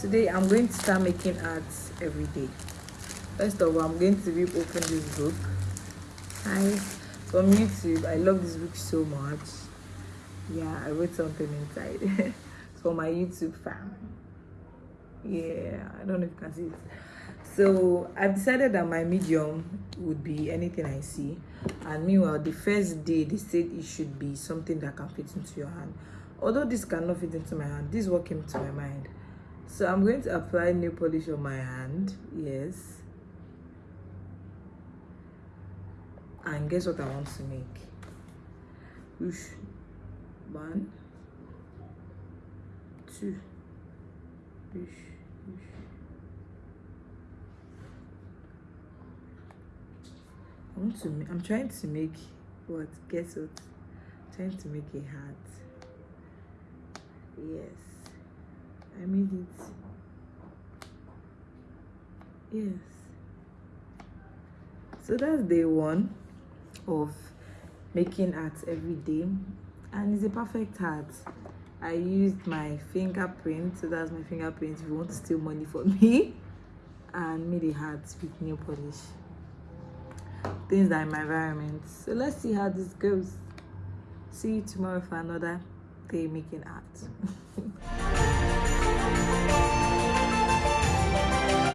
today i'm going to start making art every day. First of all i'm going to rip open this book. Hi from youtube i love this book so much. Yeah i wrote something inside for my youtube fam. Yeah i don't know if you can see it. So i've decided that my medium would be anything i see. And meanwhile the first day they said it should be something that can fit into your hand. Although this cannot fit into my hand this is what came to my mind so i'm going to apply nail polish on my hand yes. And guess what i want to make? Whoosh. one. Two. Whoosh, whoosh. I want to i'm trying to make what guess what? I'm trying to make a hat. Yes I made it. Yes. So that's day one of making art every day. And it's a perfect art. I used my fingerprint, so that's my fingerprint if you want to steal money from me. And made a heart with nail polish. Things that are in my environment. So let's see how this goes. See you tomorrow for another day making art.